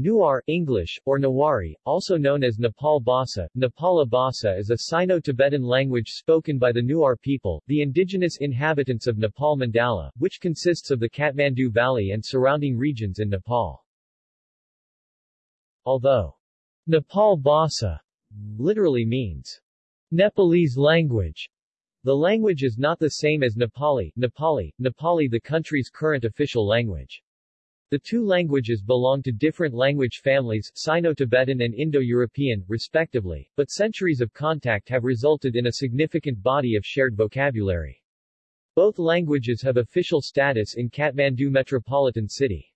Newar English, or Nawari, also known as Nepal Bhasa, Nepala Bhasa is a Sino-Tibetan language spoken by the Newar people, the indigenous inhabitants of Nepal Mandala, which consists of the Kathmandu Valley and surrounding regions in Nepal. Although Nepal Bhasa literally means Nepalese language, the language is not the same as Nepali, Nepali, Nepali the country's current official language. The two languages belong to different language families, Sino-Tibetan and Indo-European, respectively, but centuries of contact have resulted in a significant body of shared vocabulary. Both languages have official status in Kathmandu metropolitan city.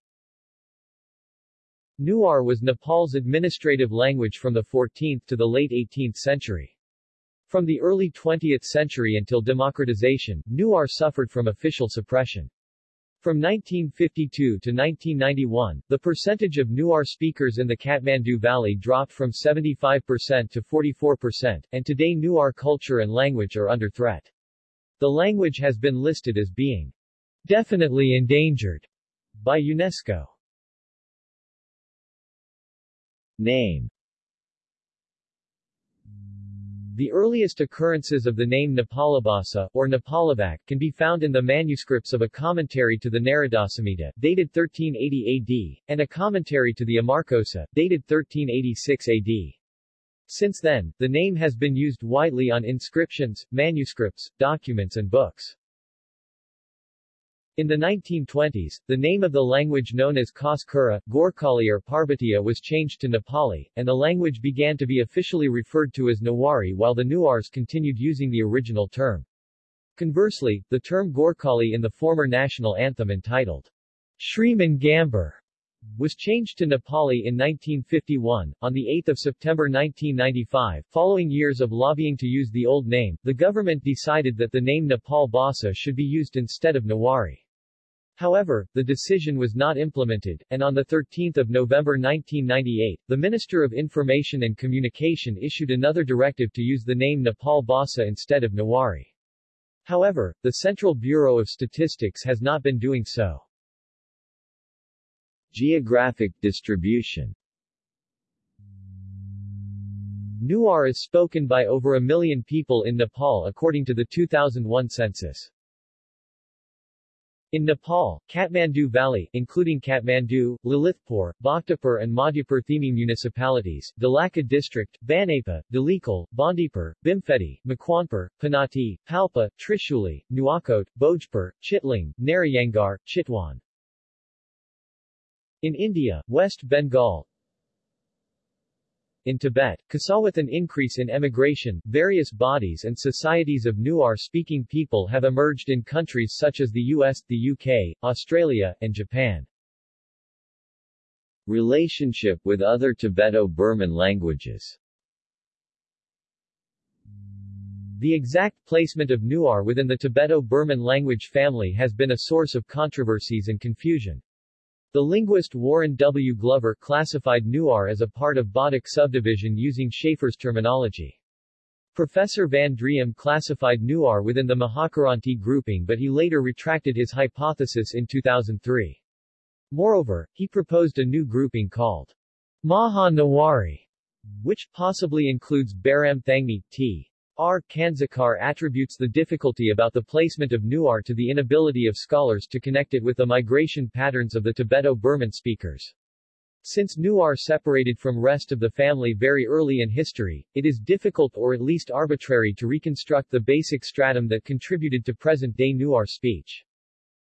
Newar was Nepal's administrative language from the 14th to the late 18th century. From the early 20th century until democratization, Newar suffered from official suppression. From 1952 to 1991, the percentage of Newar speakers in the Kathmandu Valley dropped from 75% to 44%, and today Newar culture and language are under threat. The language has been listed as being definitely endangered by UNESCO. Name the earliest occurrences of the name Nepalabhasa, or Nepalabhak, can be found in the manuscripts of a commentary to the Naradasamhita, dated 1380 AD, and a commentary to the Amarkosa, dated 1386 AD. Since then, the name has been used widely on inscriptions, manuscripts, documents and books. In the 1920s, the name of the language known as Khas-Kura, Gorkhali or Parbatiya was changed to Nepali, and the language began to be officially referred to as Nawari while the Newars continued using the original term. Conversely, the term Gorkhali in the former national anthem entitled Shriman Gambhir was changed to Nepali in 1951. On 8 September 1995, following years of lobbying to use the old name, the government decided that the name Nepal Bhasa should be used instead of Nawari. However, the decision was not implemented, and on 13 November 1998, the Minister of Information and Communication issued another directive to use the name Nepal Bhasa instead of Nawari. However, the Central Bureau of Statistics has not been doing so. Geographic distribution Newar is spoken by over a million people in Nepal according to the 2001 census. In Nepal, Kathmandu Valley, including Kathmandu, Lalitpur, Bhaktapur and Madhyapur Themi municipalities, Dhalaka district, Banepa, Dhulikhel, Bandipur, Bhimphedi, Makwanpur, Panauti, Palpa, Trishuli, Nuwakot, Bhojpur, Chitling, Narayangarh, Chitwan. In India, West Bengal, in Tibet, Kasa with an increase in emigration, various bodies and societies of Newar-speaking people have emerged in countries such as the US, the UK, Australia, and Japan. Relationship with other Tibeto-Burman languages The exact placement of Newar within the Tibeto-Burman language family has been a source of controversies and confusion. The linguist Warren W. Glover classified Newar as a part of Bodic subdivision using Shafer's terminology. Professor Van Driem classified Newar within the Mahakiranti grouping but he later retracted his hypothesis in 2003. Moreover, he proposed a new grouping called Maha Nawari, which possibly includes Baram Thangmi, T. R. Kansakar attributes the difficulty about the placement of Newar to the inability of scholars to connect it with the migration patterns of the Tibeto-Burman speakers. Since Newar separated from rest of the family very early in history, it is difficult or at least arbitrary to reconstruct the basic stratum that contributed to present-day Newar speech.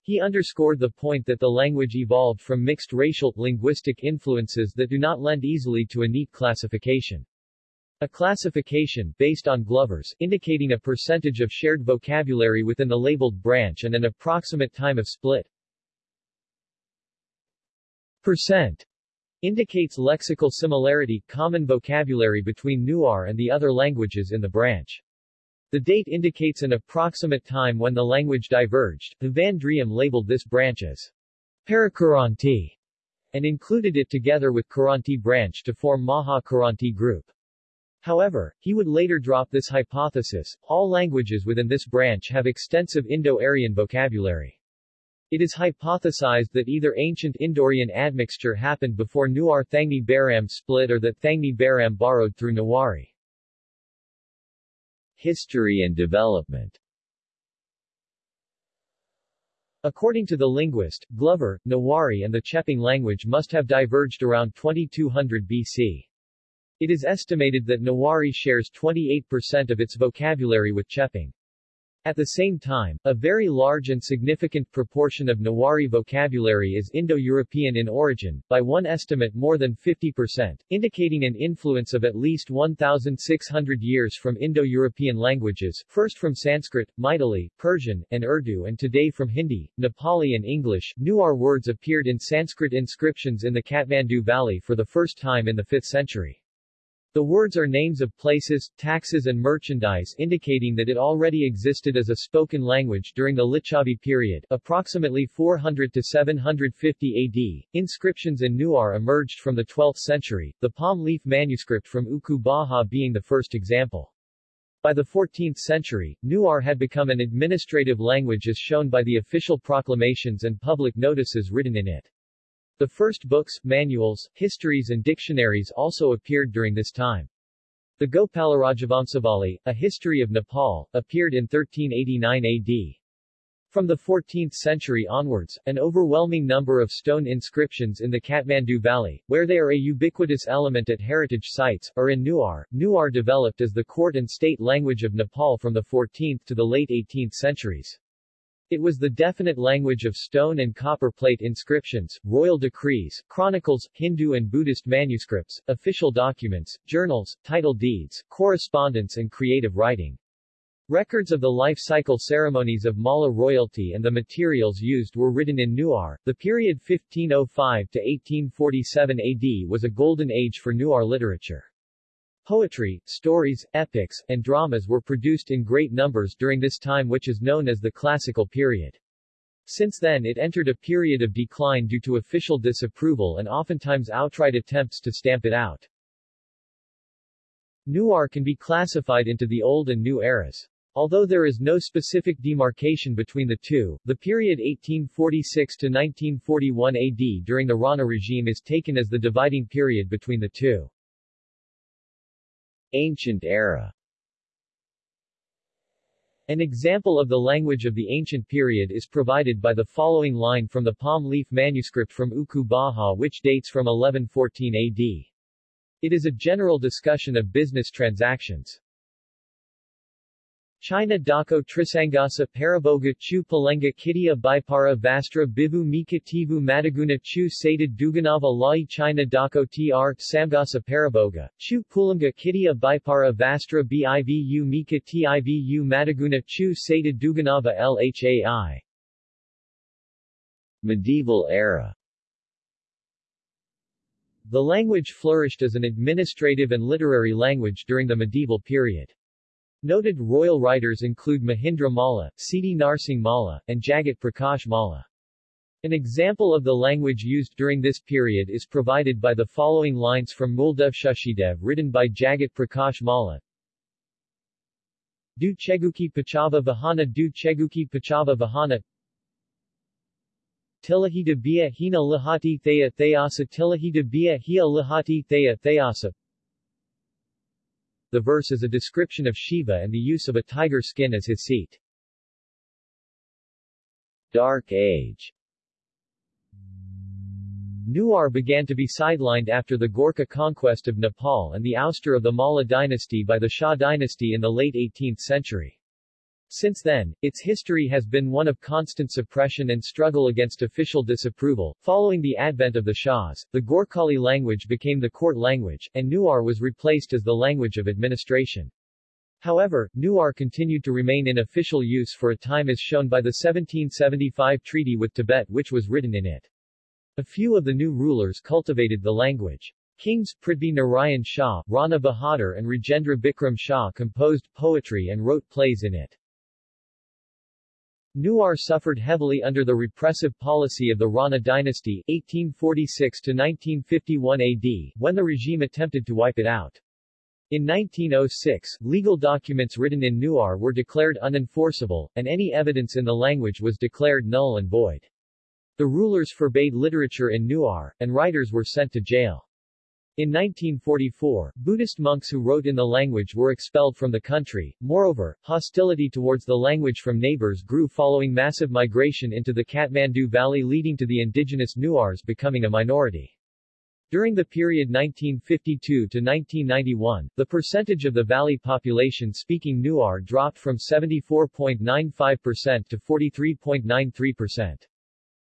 He underscored the point that the language evolved from mixed racial, linguistic influences that do not lend easily to a neat classification. A classification, based on Glover's, indicating a percentage of shared vocabulary within the labeled branch and an approximate time of split. Percent indicates lexical similarity, common vocabulary between Newar and the other languages in the branch. The date indicates an approximate time when the language diverged. The Van Driem labeled this branch as Parakiranti and included it together with Kiranti branch to form Maha Kiranti group. However, he would later drop this hypothesis. All languages within this branch have extensive Indo-Aryan vocabulary. It is hypothesized that either ancient Indo-Aryan admixture happened before Newar Thangmi Baram split or that Thangmi Baram borrowed through Newari. History and development According to the linguist, Glover, Newari and the Chepang language must have diverged around 2200 BC. It is estimated that Nawari shares 28% of its vocabulary with Chepang. At the same time, a very large and significant proportion of Nawari vocabulary is Indo-European in origin, by one estimate more than 50%, indicating an influence of at least 1,600 years from Indo-European languages, first from Sanskrit, Maithili, Persian, and Urdu and today from Hindi, Nepali and English. Newar words appeared in Sanskrit inscriptions in the Kathmandu Valley for the first time in the 5th century. The words are names of places, taxes and merchandise indicating that it already existed as a spoken language during the Licchavi period, approximately 400 to 750 AD. Inscriptions in Newar emerged from the 12th century, the palm leaf manuscript from Uku Baha being the first example. By the 14th century, Newar had become an administrative language as shown by the official proclamations and public notices written in it. The first books, manuals, histories and dictionaries also appeared during this time. The Gopalarajavansamvali, a history of Nepal, appeared in 1389 AD. From the 14th century onwards, an overwhelming number of stone inscriptions in the Kathmandu Valley, where they are a ubiquitous element at heritage sites, are in Newar. Newar developed as the court and state language of Nepal from the 14th to the late 18th centuries. It was the definite language of stone and copper plate inscriptions, royal decrees, chronicles, Hindu and Buddhist manuscripts, official documents, journals, title deeds, correspondence and creative writing. Records of the life cycle ceremonies of Malla royalty and the materials used were written in Newar. The period 1505 to 1847 AD was a golden age for Newar literature. Poetry, stories, epics, and dramas were produced in great numbers during this time which is known as the Classical period. Since then it entered a period of decline due to official disapproval and oftentimes outright attempts to stamp it out. Newar can be classified into the Old and New eras. Although there is no specific demarcation between the two, the period 1846 to 1941 AD during the Rana regime is taken as the dividing period between the two. Ancient era An example of the language of the ancient period is provided by the following line from the palm leaf manuscript from Uku Baha which dates from 1114 AD. It is a general discussion of business transactions. China Dako Trisangasa Paraboga Chu Palenga Kitia Bipara Vastra Bivu Mika Tivu Mataguna Chu Sated Duganava Lai China Dako Tr Samgasa Paraboga, Chu Pulanga Kitia Bipara Vastra Bivu Mika Tivu Mataguna Chu Sated Duganava Lhai Medieval era The language flourished as an administrative and literary language during the medieval period. Noted royal writers include Mahindra Malla, Siddhi Narsingh Malla, and Jagat Prakash Malla. An example of the language used during this period is provided by the following lines from Muldev Shashidev written by Jagat Prakash Malla. Du Cheguki Pachava Vahana Du Cheguki Pachava Vahana Tilahita Bia Hina Lahati Thea Theasa Tilahita Bia Hia Lahati Thea Theasa the verse is a description of Shiva and the use of a tiger skin as his seat. Dark Age Newar began to be sidelined after the Gorkha conquest of Nepal and the ouster of the Malla dynasty by the Shah dynasty in the late 18th century. Since then, its history has been one of constant suppression and struggle against official disapproval. Following the advent of the Shahs, the Gorkhali language became the court language, and Newar was replaced as the language of administration. However, Newar continued to remain in official use for a time as shown by the 1775 treaty with Tibet which was written in it. A few of the new rulers cultivated the language. Kings Prithvi Narayan Shah, Rana Bahadur and Rajendra Bikram Shah composed poetry and wrote plays in it. Newar suffered heavily under the repressive policy of the Rana dynasty 1846-1951 AD, when the regime attempted to wipe it out. In 1906, legal documents written in Newar were declared unenforceable, and any evidence in the language was declared null and void. The rulers forbade literature in Newar, and writers were sent to jail. In 1944, Buddhist monks who wrote in the language were expelled from the country. Moreover, hostility towards the language from neighbors grew following massive migration into the Kathmandu Valley leading to the indigenous Newars becoming a minority. During the period 1952 to 1991, the percentage of the valley population speaking Newar dropped from 74.95% to 43.93%.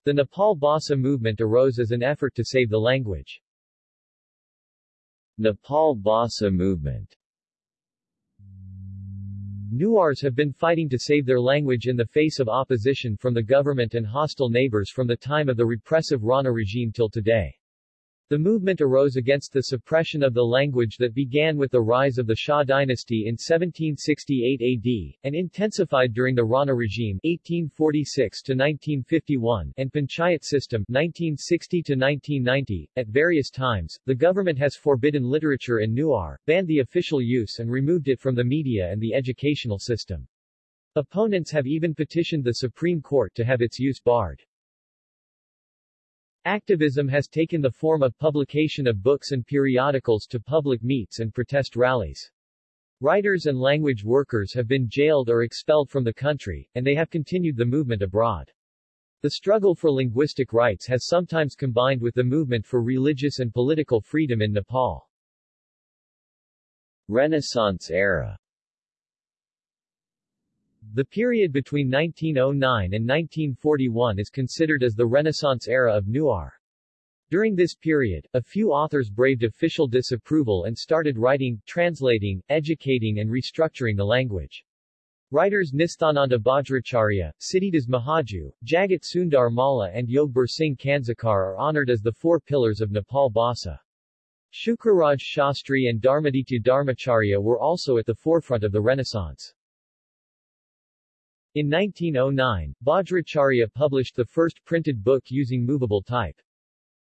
The Nepal Bhasa movement arose as an effort to save the language. Nepal Bhasa movement Newars have been fighting to save their language in the face of opposition from the government and hostile neighbors from the time of the repressive Rana regime till today. The movement arose against the suppression of the language that began with the rise of the Shah dynasty in 1768 AD, and intensified during the Rana regime 1846-1951 and Panchayat system 1960-1990. At various times, the government has forbidden literature in Newar, banned the official use and removed it from the media and the educational system. Opponents have even petitioned the Supreme Court to have its use barred. Activism has taken the form of publication of books and periodicals to public meets and protest rallies. Writers and language workers have been jailed or expelled from the country, and they have continued the movement abroad. The struggle for linguistic rights has sometimes combined with the movement for religious and political freedom in Nepal. Renaissance era the period between 1909 and 1941 is considered as the Renaissance era of Newar. During this period, a few authors braved official disapproval and started writing, translating, educating and restructuring the language. Writers Nisthananda Bajracharya, Siddhidas Mahaju, Jagat Sundar Malla and Yogbur Singh Kansakar are honored as the four pillars of Nepal Bhasa. Shukraraj Shastri and Dharmaditya Dharmacharya were also at the forefront of the Renaissance. In 1909, Bajracharya published the first printed book using movable type.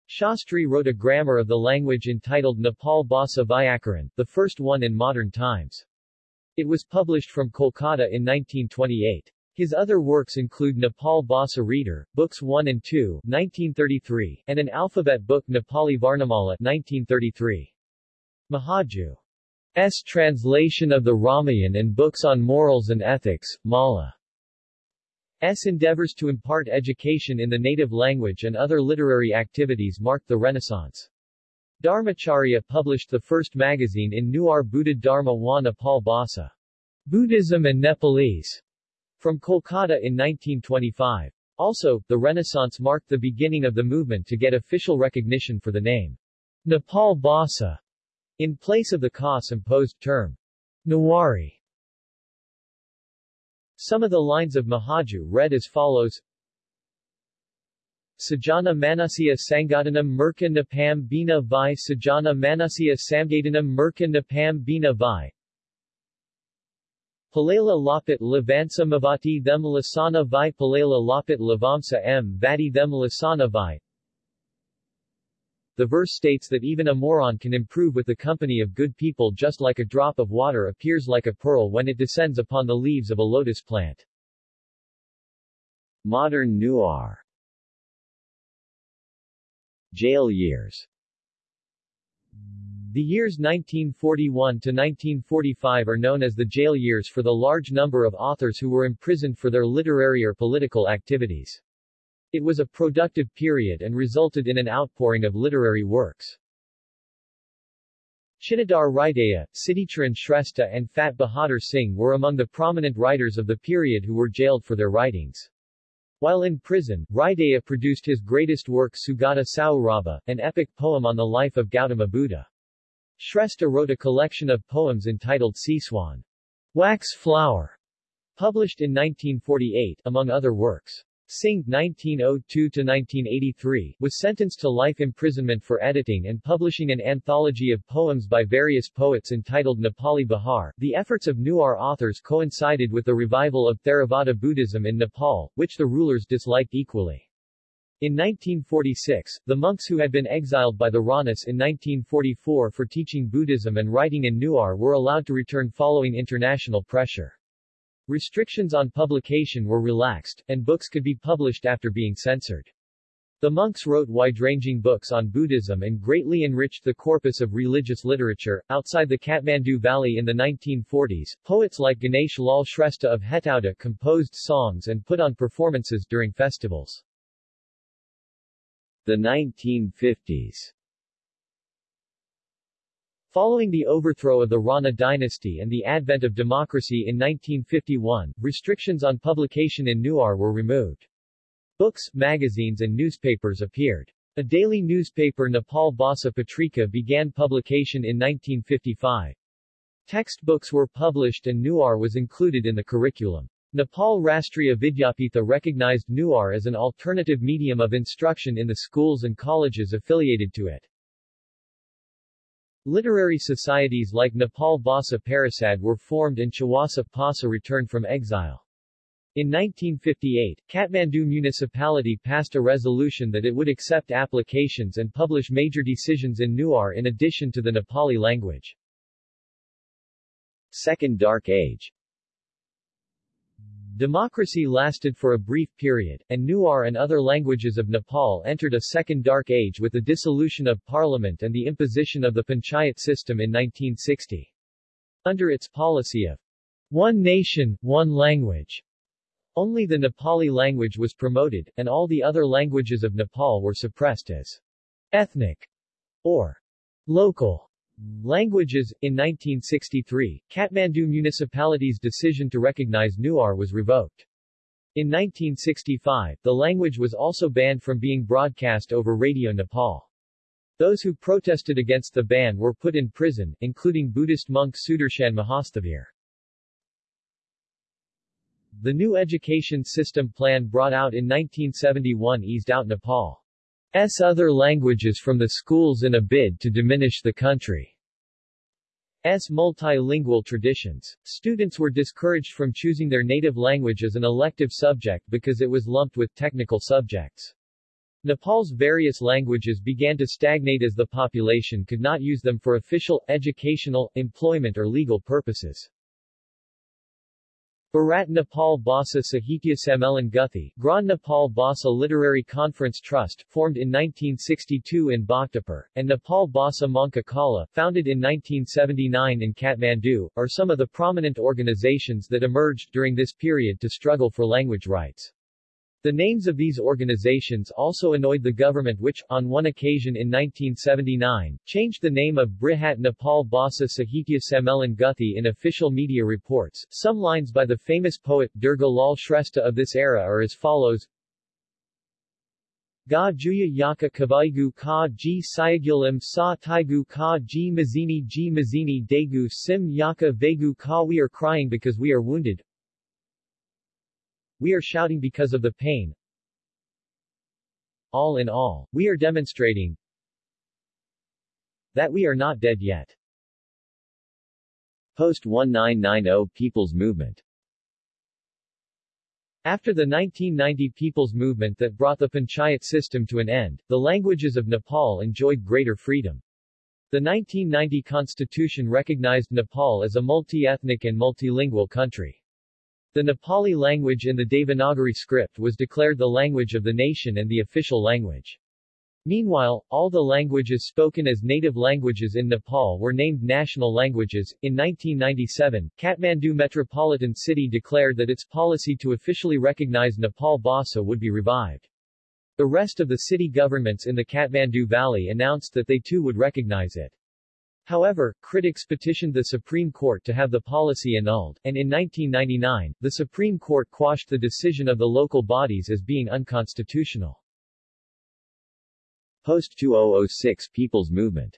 Shastri wrote a grammar of the language entitled Nepal Bhasa Vyakaran, the first one in modern times. It was published from Kolkata in 1928. His other works include Nepal Bhasa Reader, Books 1 and 2 1933, and an alphabet book Nepali Varnamala 1933. Mahaju's translation of the Ramayan and books on morals and ethics, Mala. S. endeavors to impart education in the native language and other literary activities marked the Renaissance. Dharmacharya published the first magazine in Newar Buddha Dharma wa Nepal Bhasa, Buddhism and Nepalese, from Kolkata in 1925. Also, the Renaissance marked the beginning of the movement to get official recognition for the name Nepal Bhasa, in place of the Khas-imposed term Newari. Some of the lines of Mahaju read as follows. Sajana Manasya Sangadanam Murka Napam Bina Vi Sajana Manasya Samgadanam Murka Napam Bina Vi Palala Lapit Lavansa Mavati Them Lasana Vi Palala Lapit Lavamsa M Vati Them Lasana Vi the verse states that even a moron can improve with the company of good people just like a drop of water appears like a pearl when it descends upon the leaves of a lotus plant. Modern Newar Jail years The years 1941 to 1945 are known as the jail years for the large number of authors who were imprisoned for their literary or political activities. It was a productive period and resulted in an outpouring of literary works. Chittadhar Hridaya, Siddhicharan Shrestha and Fat Bahadur Singh were among the prominent writers of the period who were jailed for their writings. While in prison, Hridaya produced his greatest work Sugata Saurabha, an epic poem on the life of Gautama Buddha. Shrestha wrote a collection of poems entitled Siswan, Wax Flower, published in 1948, among other works. Singh (1902–1983) was sentenced to life imprisonment for editing and publishing an anthology of poems by various poets entitled Nepali Bahar. The efforts of Newar authors coincided with the revival of Theravada Buddhism in Nepal, which the rulers disliked equally. In 1946, the monks who had been exiled by the Ranas in 1944 for teaching Buddhism and writing in Newar were allowed to return following international pressure. Restrictions on publication were relaxed, and books could be published after being censored. The monks wrote wide-ranging books on Buddhism and greatly enriched the corpus of religious literature. Outside the Kathmandu Valley in the 1940s, poets like Ganesh Lal Shrestha of Hetauda composed songs and put on performances during festivals. The 1950s Following the overthrow of the Rana dynasty and the advent of democracy in 1951, restrictions on publication in Newar were removed. Books, magazines and newspapers appeared. A daily newspaper Nepal Bhasa Patrika began publication in 1955. Textbooks were published and Newar was included in the curriculum. Nepal Rastriya Vidyapitha recognized Newar as an alternative medium of instruction in the schools and colleges affiliated to it. Literary societies like Nepal Bhasa Parishad were formed and Chawasa Pasa returned from exile. In 1958, Kathmandu municipality passed a resolution that it would accept applications and publish major decisions in Newar in addition to the Nepali language. Second Dark Age Democracy lasted for a brief period, and Newar and other languages of Nepal entered a second dark age with the dissolution of parliament and the imposition of the panchayat system in 1960. Under its policy of one nation, one language, only the Nepali language was promoted, and all the other languages of Nepal were suppressed as ethnic or local languages. In 1963, Kathmandu municipality's decision to recognize Newar was revoked. In 1965, the language was also banned from being broadcast over Radio Nepal. Those who protested against the ban were put in prison, including Buddhist monk Sudarshan Mahasthavir. The new education system plan brought out in 1971 eased out Nepal's other languages from the schools in a bid to diminish the country. country's multilingual traditions. Students were discouraged from choosing their native language as an elective subject because it was lumped with technical subjects. Nepal's various languages began to stagnate as the population could not use them for official, educational, employment or legal purposes. Brihat Nepal Bhasa Sahitya Sammelan Guthi, Grand Nepal Bhasa Literary Conference Trust, formed in 1962 in Bhaktapur, and Nepal Bhasa Manka Kala, founded in 1979 in Kathmandu, are some of the prominent organizations that emerged during this period to struggle for language rights. The names of these organizations also annoyed the government which, on one occasion in 1979, changed the name of Brihat Nepal Bhasa Sahitya Sammelan Guthi in official media reports. Some lines by the famous poet Durga Lal Shrestha of this era are as follows Ga Juya Yaka Kavaigu Ka Ji Sayagilim Sa Taigu Ka Ji Mazini Ji Mazini Degu Sim Yaka Vegu Ka We are crying because we are wounded, we are shouting because of the pain. All in all, we are demonstrating that we are not dead yet. Post-1990 People's Movement After the 1990 People's Movement that brought the panchayat system to an end, the languages of Nepal enjoyed greater freedom. The 1990 constitution recognized Nepal as a multi-ethnic and multilingual country. The Nepali language in the Devanagari script was declared the language of the nation and the official language. Meanwhile, all the languages spoken as native languages in Nepal were named national languages. In 1997, Kathmandu Metropolitan City declared that its policy to officially recognize Nepal Bhasa would be revived. The rest of the city governments in the Kathmandu Valley announced that they too would recognize it. However, critics petitioned the Supreme Court to have the policy annulled, and in 1999, the Supreme Court quashed the decision of the local bodies as being unconstitutional. Post-2006 People's Movement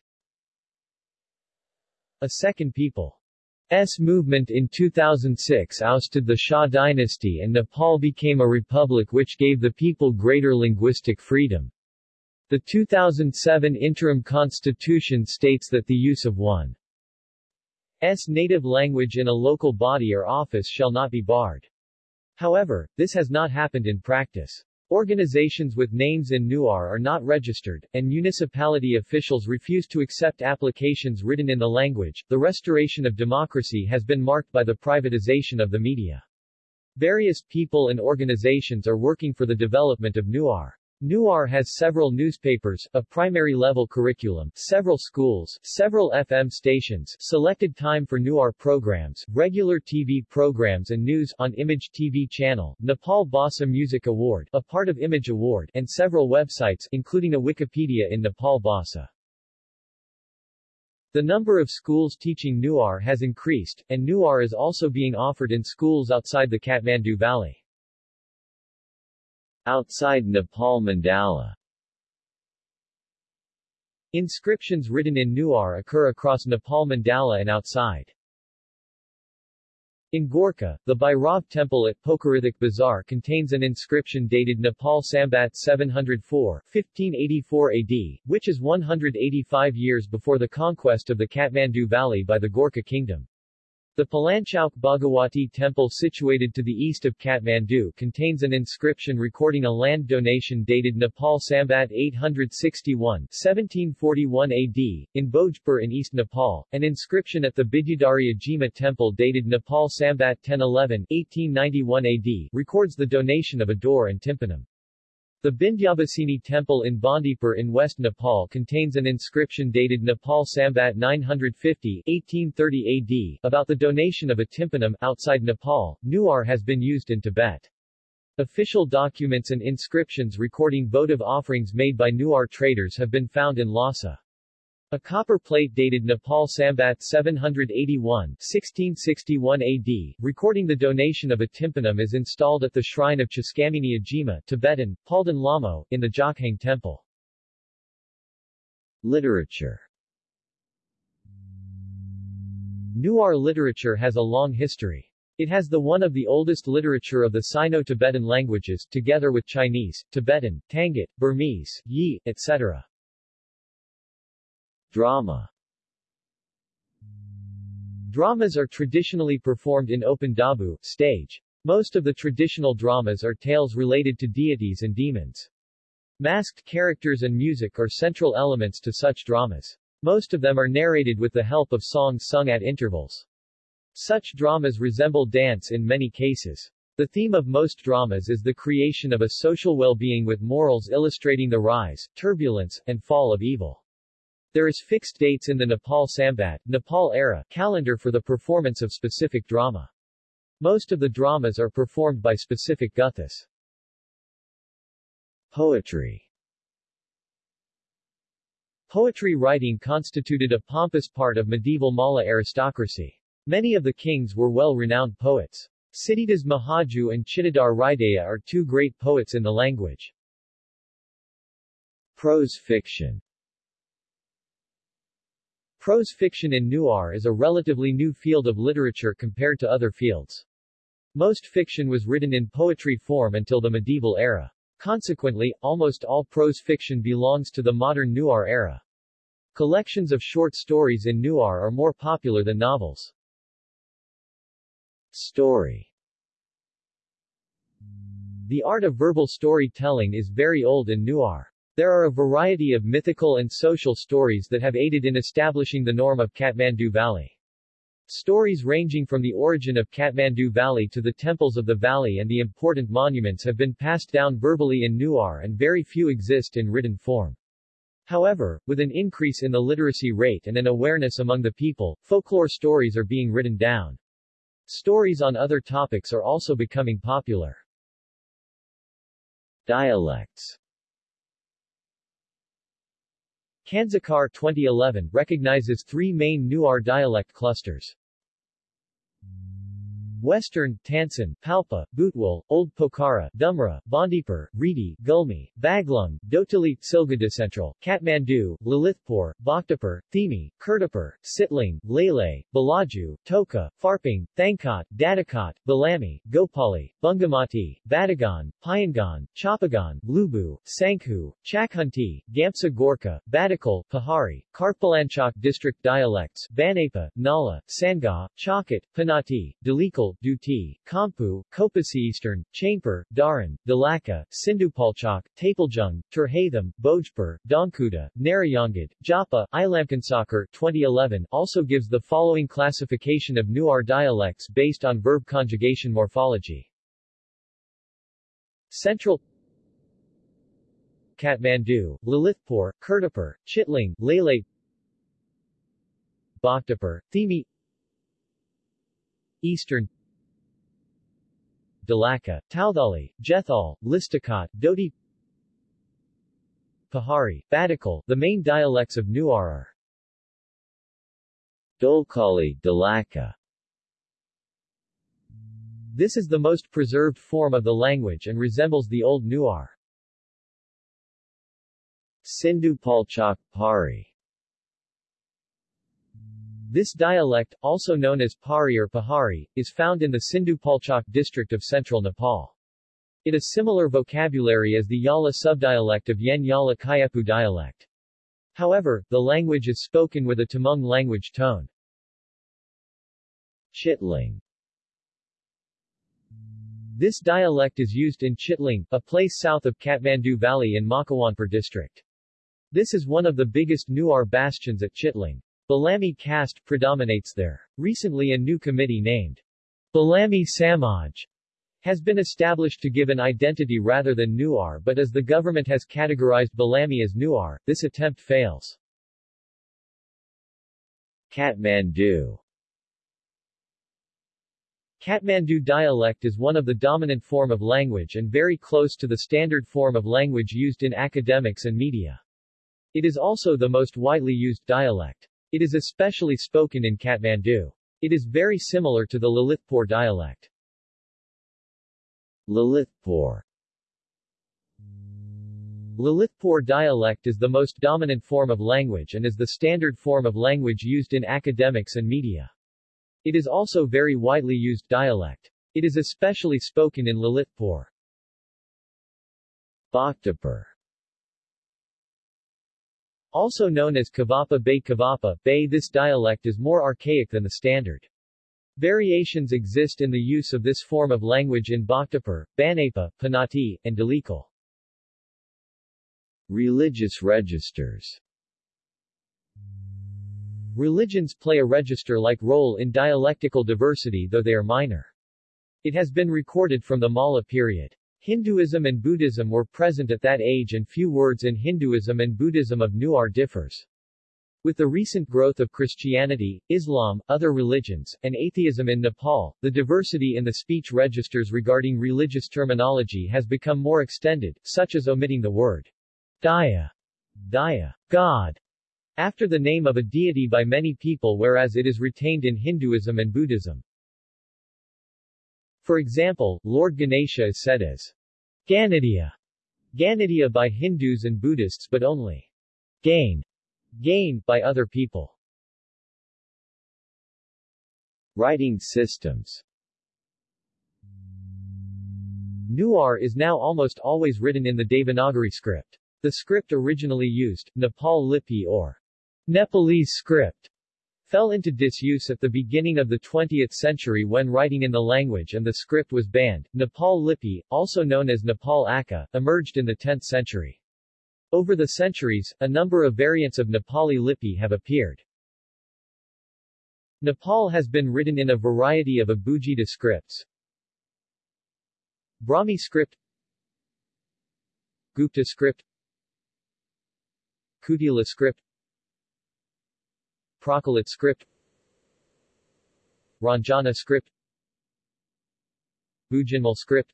A second People's movement in 2006 ousted the Shah dynasty and Nepal became a republic which gave the people greater linguistic freedom. The 2007 interim constitution states that the use of one's native language in a local body or office shall not be barred. However, this has not happened in practice. Organizations with names in Newar are not registered, and municipality officials refuse to accept applications written in the language. The restoration of democracy has been marked by the privatization of the media. Various people and organizations are working for the development of Newar. Newar has several newspapers, a primary-level curriculum, several schools, several FM stations, selected time for Newar programs, regular TV programs and news on Image TV channel, Nepal Bhasa Music Award, a part of Image Award, and several websites, including a Wikipedia in Nepal Bhasa. The number of schools teaching Newar has increased, and Newar is also being offered in schools outside the Kathmandu Valley. Outside Nepal Mandala Inscriptions written in Newar occur across Nepal Mandala and outside. In Gorkha, the Bhairav temple at Pokarithik Bazaar contains an inscription dated Nepal Sambat 704, 1584 AD, which is 185 years before the conquest of the Kathmandu Valley by the Gorkha kingdom. The Palanchowk Bhagawati temple situated to the east of Kathmandu contains an inscription recording a land donation dated Nepal Sambat 861 1741 AD, in Bhojpur in East Nepal, an inscription at the Bidyadhari Ajima temple dated Nepal Sambat 1011 1891 AD records the donation of a door and tympanum. The Bindyabhasini temple in Bandipur in West Nepal contains an inscription dated Nepal Sambat 950 1830 AD about the donation of a tympanum. Outside Nepal, Newar has been used in Tibet. Official documents and inscriptions recording votive offerings made by Newar traders have been found in Lhasa. A copper plate dated Nepal Sambat 781 1661 AD, recording the donation of a tympanum is installed at the shrine of Chaskamini Ajima Tibetan, Palden Lhamo, in the Jokhang Temple. Literature Newar literature has a long history. It has the one of the oldest literature of the Sino-Tibetan languages, together with Chinese, Tibetan, Tangut, Burmese, Yi, etc. Drama Dramas are traditionally performed in open dabu stage. Most of the traditional dramas are tales related to deities and demons. Masked characters and music are central elements to such dramas. Most of them are narrated with the help of songs sung at intervals. Such dramas resemble dance in many cases. The theme of most dramas is the creation of a social well-being with morals illustrating the rise, turbulence, and fall of evil. There is fixed dates in the Nepal Sambat Nepal era calendar for the performance of specific drama. Most of the dramas are performed by specific guthas. Poetry Poetry writing constituted a pompous part of medieval Malla aristocracy. Many of the kings were well-renowned poets. Siddhidas Mahaju and Chittadar Hridaya are two great poets in the language. Prose fiction Prose fiction in Newar is a relatively new field of literature compared to other fields. Most fiction was written in poetry form until the medieval era. Consequently, almost all prose fiction belongs to the modern Newar era. Collections of short stories in Newar are more popular than novels. Story The art of verbal storytelling is very old in Newar. There are a variety of mythical and social stories that have aided in establishing the norm of Kathmandu Valley. Stories ranging from the origin of Kathmandu Valley to the temples of the valley and the important monuments have been passed down verbally in Newar and very few exist in written form. However, with an increase in the literacy rate and an awareness among the people, folklore stories are being written down. Stories on other topics are also becoming popular. Dialects Kansakar 2011 recognizes three main Newar dialect clusters. Western, Tansen, Palpa, Butwal, Old Pokhara, Dumra, Bandipur, Reedy, Gulmi, Baglung, Dotali, Silgada Central, Kathmandu, Lalitpur, Bhaktapur, Thimi, Kirtipur, Sitling, Lele, Balaju, Toka, Farping, Thangkot, Dadakot, Balami, Gopali, Bungamati, Batagan, Payangan, Chapagan, Lubu, Sankhu, Chakhunti, Gamsa Gorkha, Pahari, Karpalanchok district dialects, Banepa, Nala, Sangha, Chakot, Panauti, Dhulikhel, Duti, Kampu, Kopasi Eastern, Chainpur, Daran, Dalaka, Sindhupalchok, Taplejung, Terhathum, Bhojpur, Dongkuda, Narayangad, Japa, Ilamkansakar 2011 also gives the following classification of Newar dialects based on verb conjugation morphology. Central Kathmandu, Lalitpur, Kirtipur, Chitling, Lele Bhaktapur, Thimi Eastern Dalaka, Taudhali, Jethal, Listakat, Doti Pahari, Badakal. The main dialects of Newar are Dolkali, Dalaka. This is the most preserved form of the language and resembles the Old Newar. Sindhu Palchak, Pari this dialect, also known as Pari or Pahari, is found in the Sindhu-Palchak district of central Nepal. It has similar vocabulary as the Yala subdialect of Yen Yala Kayapu dialect. However, the language is spoken with a Tamang language tone. Chitling This dialect is used in Chitling, a place south of Kathmandu Valley in Makawanpur district. This is one of the biggest Newar bastions at Chitling. Balami caste predominates there. Recently a new committee named Balami Samaj has been established to give an identity rather than Newar but as the government has categorized Balami as Newar, this attempt fails. Kathmandu Kathmandu dialect is one of the dominant form of language and very close to the standard form of language used in academics and media. It is also the most widely used dialect. It is especially spoken in Kathmandu. It is very similar to the Lalitpur dialect. Lalitpur Lalitpur dialect is the most dominant form of language and is the standard form of language used in academics and media. It is also very widely used dialect. It is especially spoken in Lalitpur. Bhaktapur also known as Kavapa Bay Kavapa Bay this dialect is more archaic than the standard. Variations exist in the use of this form of language in Bhaktapur, Banepa, Panauti, and Dhulikhel. Religious registers Religions play a register-like role in dialectical diversity though they are minor. It has been recorded from the Malla period. Hinduism and Buddhism were present at that age and few words in Hinduism and Buddhism of Newar differs. With the recent growth of Christianity, Islam, other religions, and atheism in Nepal, the diversity in the speech registers regarding religious terminology has become more extended, such as omitting the word Daya, Daya, God, after the name of a deity by many people whereas it is retained in Hinduism and Buddhism. For example, Lord Ganesha is said as Ganitiya, Ganitiya by Hindus and Buddhists but only Gain, Gain by other people. Writing systems Newar is now almost always written in the Devanagari script. The script originally used, Nepal Lipi or Nepalese script, fell into disuse at the beginning of the 20th century when writing in the language and the script was banned. Nepal Lipi, also known as Nepal Aka, emerged in the 10th century. Over the centuries, a number of variants of Nepali Lipi have appeared. Nepal has been written in a variety of Abugida scripts. Brahmi script Gupta script Kutila script Prakrit script. Ranjana script. Bhujanmal script.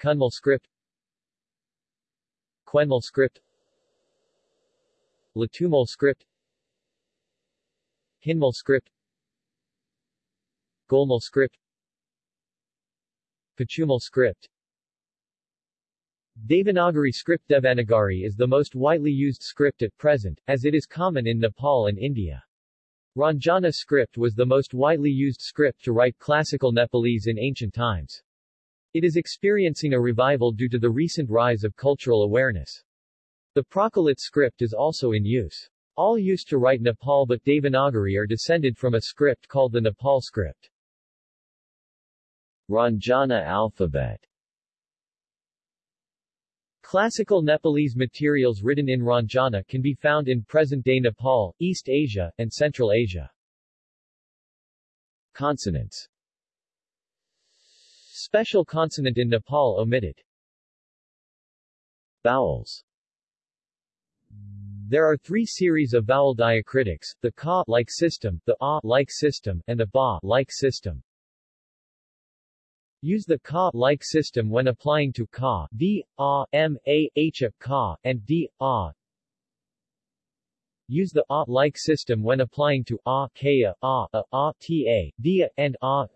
Kunmal script. Quenmal script. Latumal script. Hinmal script. Golmal script. Pachumal script Devanagari script Devanagari is the most widely used script at present, as it is common in Nepal and India. Ranjana script was the most widely used script to write classical Nepalese in ancient times. It is experiencing a revival due to the recent rise of cultural awareness. The Prakrit script is also in use. All used to write Nepal but Devanagari are descended from a script called the Nepal script. Ranjana alphabet Classical Nepalese materials written in Ranjana can be found in present-day Nepal, East Asia, and Central Asia. Consonants Special consonant in Nepal omitted Vowels There are three series of vowel diacritics, the ka-like system, the a-like system, and the ba-like system. Use the ka-like system when applying to ka, d, a, m, a, h, a, ka, and d, a, Use the a-like system when applying to a, kea, a, a, a, ta, and a.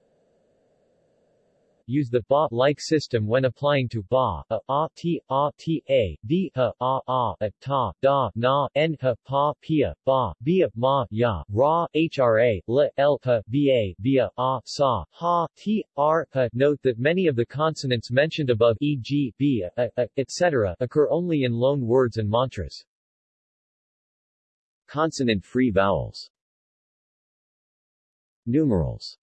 Use the ba-like system when applying to ba, a, a, t, a, t, a, d, a, a, a, ta, da, na, n, ha, pa, pia, ba, bia, ma, ya, ra, hra, l, l, ha, ba, via, a, sa, ha, t, r, ha. Note that many of the consonants mentioned above e.g., b, a, a, etc., occur only in loan words and mantras. Consonant-free vowels Numerals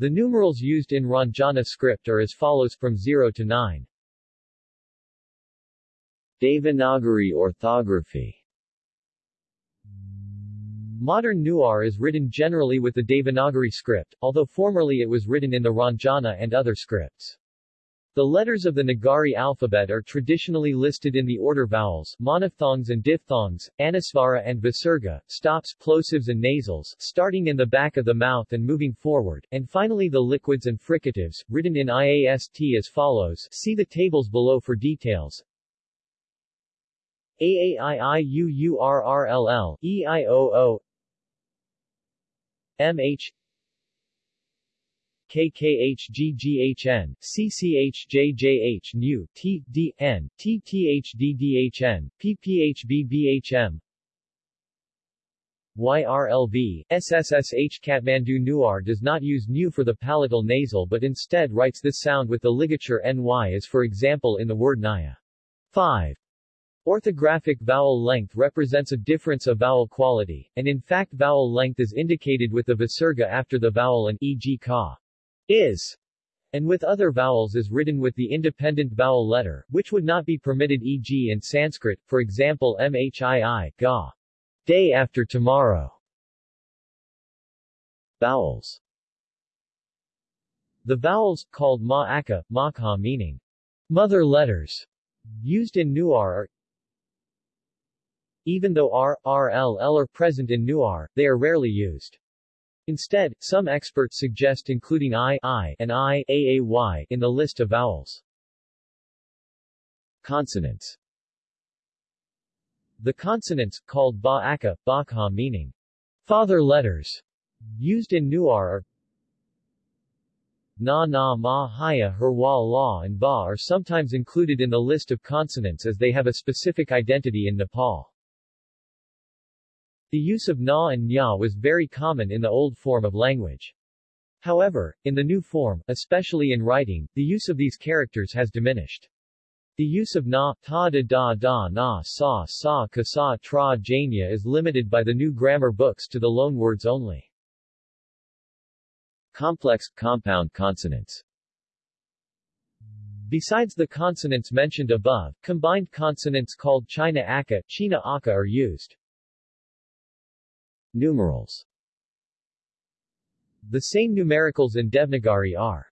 The numerals used in Ranjana script are as follows from 0 to 9. Devanagari orthography Modern Newar is written generally with the Devanagari script, although formerly it was written in the Ranjana and other scripts. The letters of the Nagari alphabet are traditionally listed in the order vowels, monophthongs and diphthongs, anusvara and visarga, stops, plosives and nasals, starting in the back of the mouth and moving forward, and finally the liquids and fricatives, written in IAST as follows see the tables below for details. AAIIUURRLL, EIOO MH KKHGGHN, CCHJJH NU, TDN, TTHDDHN, PPHBBHM, YRLV, SSSH Kathmandu Newar does not use nu for the palatal nasal but instead writes this sound with the ligature ny as for example in the word naya. 5. Orthographic vowel length represents a difference of vowel quality, and in fact vowel length is indicated with the visarga after the vowel and e.g. ka is, and with other vowels is written with the independent vowel letter, which would not be permitted e.g. in Sanskrit, for example mhii, ga, day after tomorrow. Vowels The vowels, called ma-aka, makha meaning mother letters, used in Newar are even though R, R, L, L are present in Newar, they are rarely used. Instead, some experts suggest including I, I and I, in the list of vowels. Consonants The consonants, called ba-aka, bakha meaning father letters, used in Newar are na na ma haya herwa la and ba are sometimes included in the list of consonants as they have a specific identity in Nepal. The use of na and nya was very common in the old form of language. However, in the new form, especially in writing, the use of these characters has diminished. The use of na, ta da da da na sa sa ka sa tra janya is limited by the new grammar books to the loanwords only. Complex, compound consonants Besides the consonants mentioned above, combined consonants called China Aka, China Aka are used. Numerals The same numericals in Devanagari are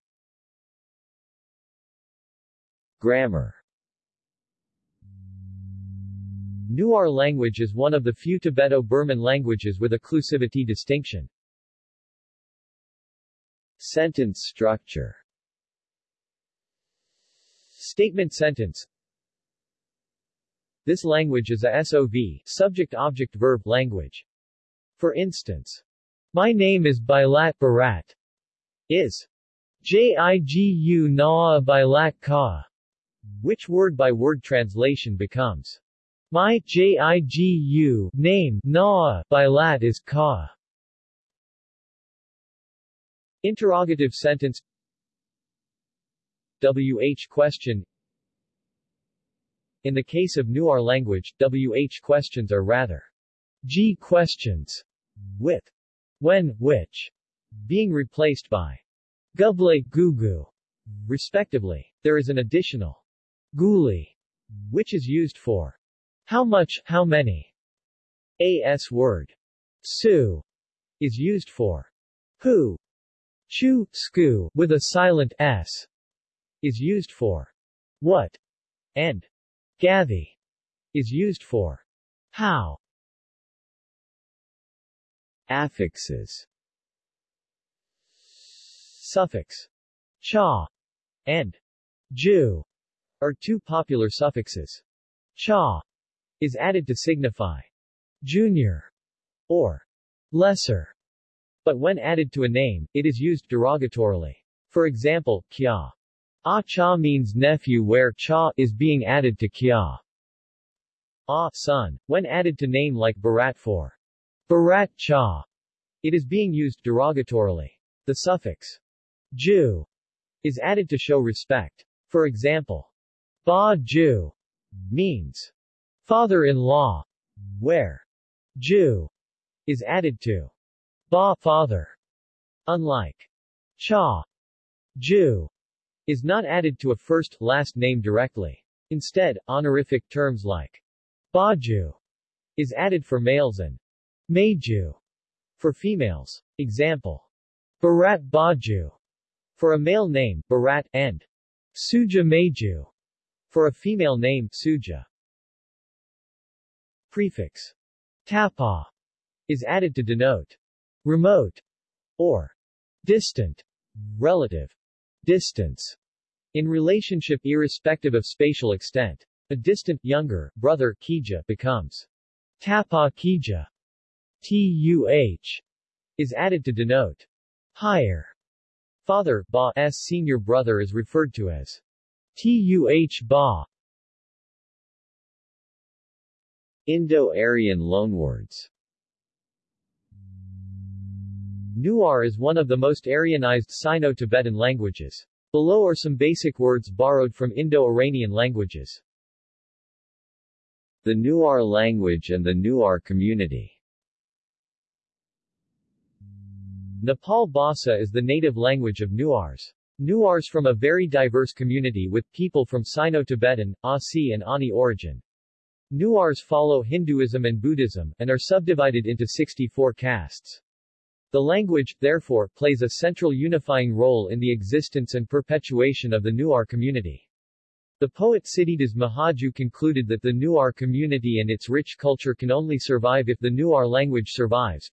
Grammar Newar language is one of the few Tibeto-Burman languages with occlusivity distinction. Sentence structure Statement sentence This language is a SOV subject-object-verb language. For instance, my name is Bilat Barat. Is Jigu Naa Bilat Ka, which word-by-word -word translation becomes my Jigu name Naa Bilat is Ka. Interrogative sentence. WH question. In the case of Newar language, WH questions are rather G questions with when, which, being replaced by guble, gugu, respectively. There is an additional guli, which is used for how much, how many. As word su is used for who. Chu, sku, with a silent s, is used for what. and gathi is used for how. Affixes Suffix cha and ju are two popular suffixes. Cha is added to signify junior or lesser, but when added to a name, it is used derogatorily. For example, kya. A cha means nephew where cha is being added to kya. A son, when added to name like Bharat for Bharat cha, it is being used derogatorily. The suffix ju is added to show respect. For example, ba ju means father-in-law, where ju is added to ba father. Unlike cha, ju is not added to a first-last name directly. Instead, honorific terms like baju is added for males and meju for females. Example. Bharat Baju for a male name, Bharat, and Suja Meju for a female name, Suja. Prefix. Tapa is added to denote remote or distant, relative, distance, in relationship irrespective of spatial extent. A distant, younger, brother, Kija, becomes Tapa Kija. TUH is added to denote higher. Father, Ba's senior brother is referred to as TUH Ba. Indo-Aryan loanwords Newar is one of the most Aryanized Sino-Tibetan languages. Below are some basic words borrowed from Indo-Iranian languages. The Newar language and the Newar community Nepal Bhasa is the native language of Newars. Newars from a very diverse community with people from Sino-Tibetan, Asi and Ani origin. Newars follow Hinduism and Buddhism, and are subdivided into 64 castes. The language, therefore, plays a central unifying role in the existence and perpetuation of the Newar community. The poet Siddhidas Mahaju concluded that the Newar community and its rich culture can only survive if the Newar language survives.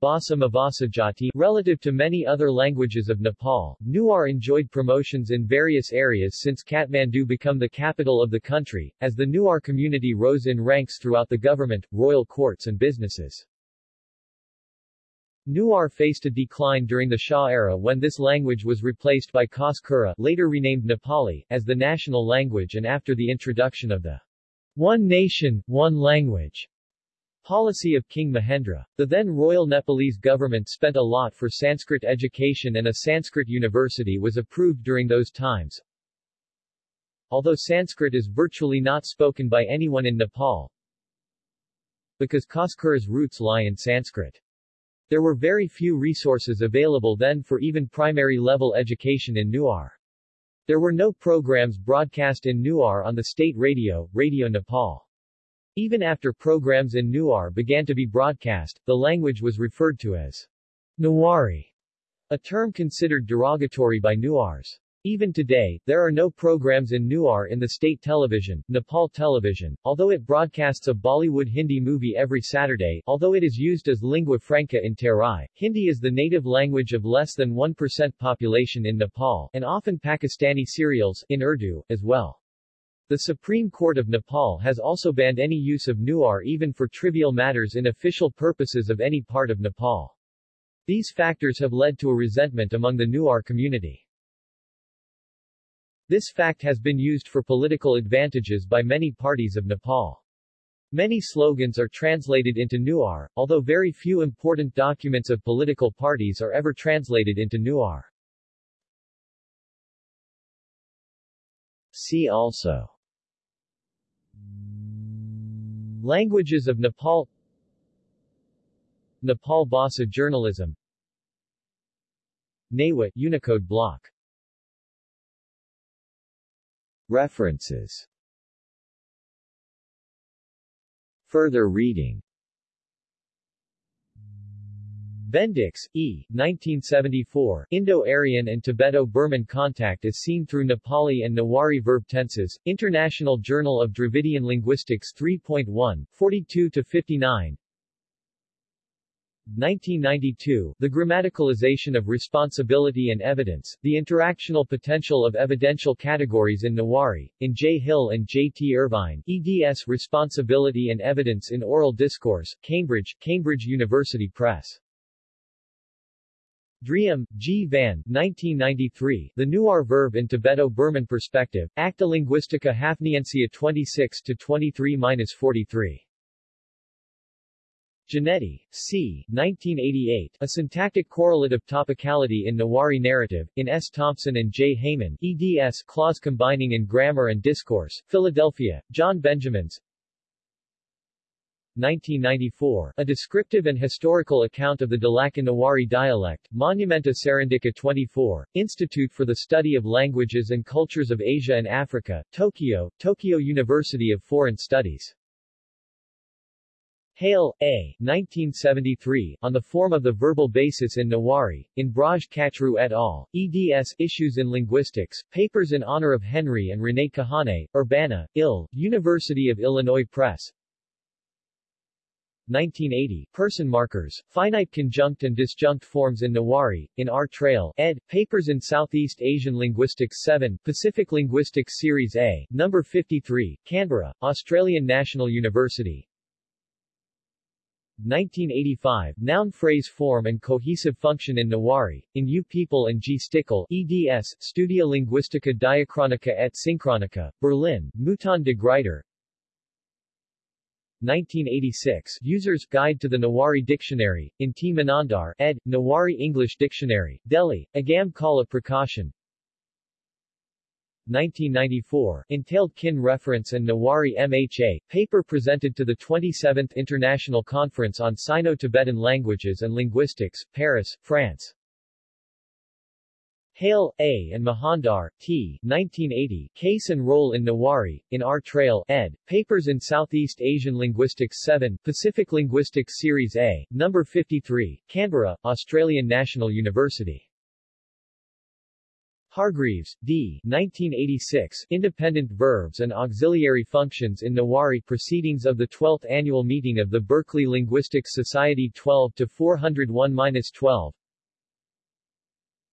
Bhasa Mavasajati Relative to many other languages of Nepal, Newar enjoyed promotions in various areas since Kathmandu became the capital of the country, as the Newar community rose in ranks throughout the government, royal courts and businesses. Newar faced a decline during the Shah era when this language was replaced by Khas later renamed Nepali, as the national language and after the introduction of the One Nation, One Language Policy of King Mahendra. The then royal Nepalese government spent a lot for Sanskrit education and a Sanskrit university was approved during those times. Although Sanskrit is virtually not spoken by anyone in Nepal, because Khaskura's roots lie in Sanskrit. There were very few resources available then for even primary-level education in Newar. There were no programs broadcast in Newar on the state radio, Radio Nepal. Even after programs in Newar began to be broadcast, the language was referred to as Newari, a term considered derogatory by Newars. Even today, there are no programs in Newar in the state television, Nepal Television, although it broadcasts a Bollywood Hindi movie every Saturday, although it is used as lingua franca in Terai. Hindi is the native language of less than 1% population in Nepal, and often Pakistani serials, in Urdu, as well. The Supreme Court of Nepal has also banned any use of Newar even for trivial matters in official purposes of any part of Nepal. These factors have led to a resentment among the Newar community. This fact has been used for political advantages by many parties of Nepal. Many slogans are translated into Newar, although very few important documents of political parties are ever translated into Newar. See also Languages of Nepal. Nepal Bhasa journalism. Newa Unicode block. References. Further reading Bendix, E. 1974, Indo-Aryan and Tibeto-Burman contact is seen through Nepali and Nawari verb tenses, International Journal of Dravidian Linguistics 3.1, 42-59 1992, The Grammaticalization of Responsibility and Evidence, The Interactional Potential of Evidential Categories in Nawari, in J. Hill and J. T. Irvine, eds Responsibility and Evidence in Oral Discourse, Cambridge, Cambridge University Press. Driem, G. Van, 1993, The Newar Verb in Tibeto-Burman Perspective, Acta Linguistica Hafniensia 26-23-43. Genetti, C. 1988, A Syntactic Correlate of Topicality in Newari Narrative, in S. Thompson and J. Haiman, eds. Clause Combining in Grammar and Discourse, Philadelphia, John Benjamins 1994, A Descriptive and Historical Account of the Dalakan Newari Dialect, Monumenta Serindica 24, Institute for the Study of Languages and Cultures of Asia and Africa, Tokyo, Tokyo University of Foreign Studies. Hale, A. 1973, On the Form of the Verbal Basis in Nawari, in Braj Kachru et al., eds. Issues in Linguistics, Papers in Honor of Henry and René Kahane, Urbana, Ill, University of Illinois Press, 1980, Person Markers, Finite Conjunct and Disjunct Forms in Newari, in R. Trail, ed., Papers in Southeast Asian Linguistics 7, Pacific Linguistics Series A, No. 53, Canberra, Australian National University, 1985, noun phrase form and cohesive function in Newari, in U People and G. Stickel, eds. Studia Linguistica Diachronica et Synchronica, Berlin, Mouton de Gruyter 1986, User's Guide to the Nawari Dictionary, in T. Manandhar, ed., Nawari English Dictionary, Delhi, Agam Kala Prakashan 1994, Entailed Kin Reference and Nawari MHA, paper presented to the 27th International Conference on Sino-Tibetan Languages and Linguistics, Paris, France. Hale, A. and Manandhar, T. 1980, Case and Role in Newari, in R. Trail, ed., Papers in Southeast Asian Linguistics 7, Pacific Linguistics Series A, No. 53, Canberra, Australian National University. Hargreaves, D. 1986, Independent Verbs and Auxiliary Functions in Newari Proceedings of the 12th Annual Meeting of the Berkeley Linguistics Society 12 to 401-12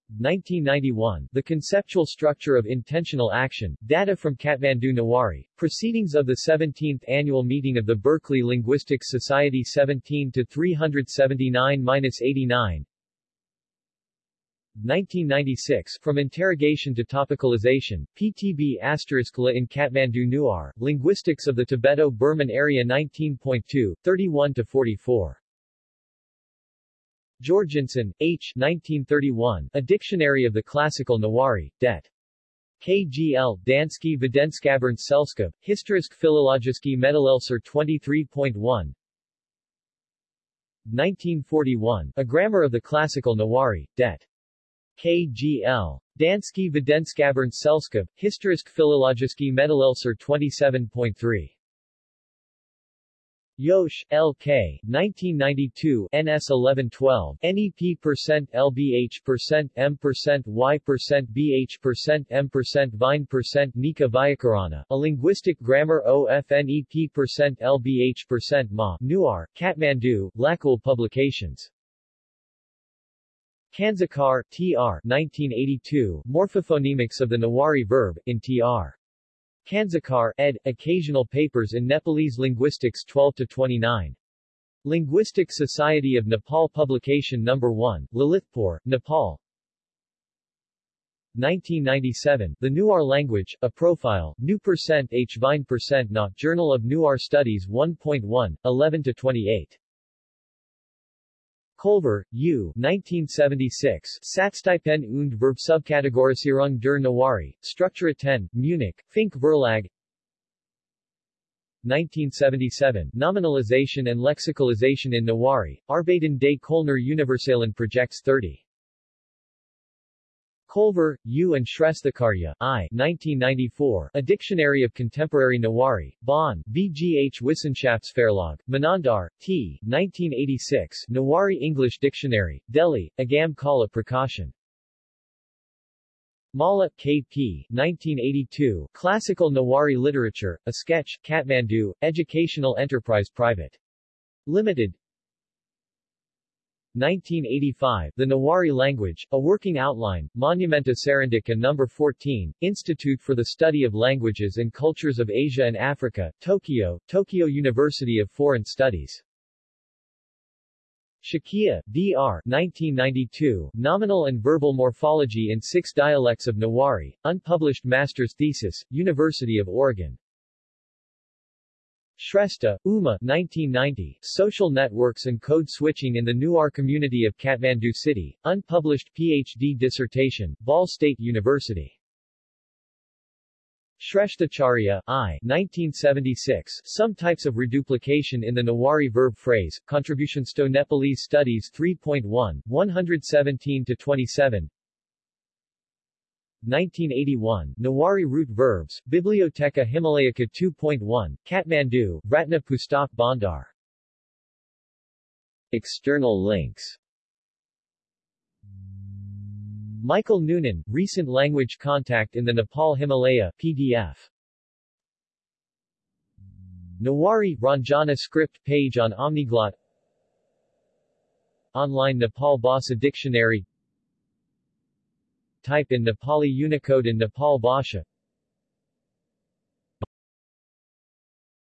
1991, The Conceptual Structure of Intentional Action, Data from Kathmandu Nawari, Proceedings of the 17th Annual Meeting of the Berkeley Linguistics Society 17 to 379-89 1996, From Interrogation to Topicalization, PTB asterisk La in Kathmandu Newar, Linguistics of the Tibeto-Burman Area 19.2, 31-44. Jørgensen, H. 1931, A Dictionary of the Classical Newari, Det. KGL, Dansky Videnskabern Selskab, Historisk Filologiski Meddelelser 23.1 1941, A Grammar of the Classical Newari, Det. KGL. Dansky Videnskabern Selskab, Historisk Filologiski Meddelelser 27.3. Yosh, L.K., 1992, NS 1112, NEP percent LBH percent M percent Y percent BH percent M percent Vine percent Nika Vyakarana, A Linguistic Grammar OFNEP percent LBH percent Ma, Newar, Kathmandu, Lacoul Publications. Kansakar, T.R. 1982, Morphophonemics of the Newari verb, in T.R. Kansakar, ed., Occasional Papers in Nepalese Linguistics 12-29. Linguistic Society of Nepal Publication No. 1, Lalitpur, Nepal 1997, The Newar Language, A Profile, New Percent H. Vine Percent Na, Journal of Newar Studies 1.1, 11-28. Kolver, U. 1976, Satztypen und Verbsubkategorisierung der Nawari, Struktura 10, Munich, Fink Verlag 1977, Nominalization and Lexicalization in Nawari, Arbeiten des Kölner Universalen Projects 30. Kolver, U. and Shresthacharya, I. 1994, A Dictionary of Contemporary Newari, Bonn, VGH Wissenschaftsverlag, Manandhar, T. 1986, Newari English Dictionary, Delhi, Agam Kala Prakashan. Malla, K.P. 1982, Classical Newari Literature, A Sketch, Kathmandu, Educational Enterprise Private. Limited 1985, The Newari Language, A Working Outline, Monumenta Serindica No. 14, Institute for the Study of Languages and Cultures of Asia and Africa, Tokyo, Tokyo University of Foreign Studies. Shakya, D.R. 1992, Nominal and Verbal Morphology in Six Dialects of Newari, unpublished master's thesis, University of Oregon. Shrestha, Uma 1990, Social Networks and Code Switching in the Newar Community of Kathmandu City, unpublished PhD dissertation, Ball State University. Shresthacharya, I. 1976, Some Types of Reduplication in the Newari Verb Phrase, Contributions to Nepalese Studies 3.1, 117-27 1981, Newari root verbs, Bibliotheca Himalayica 2.1, Kathmandu, Ratna Pustak Bhandar. External links Michael Noonan, Recent Language Contact in the Nepal Himalaya, PDF. Newari, Ranjana script page on Omniglot Online Nepal Bhasa Dictionary Type in Nepali Unicode in Nepal Bhasha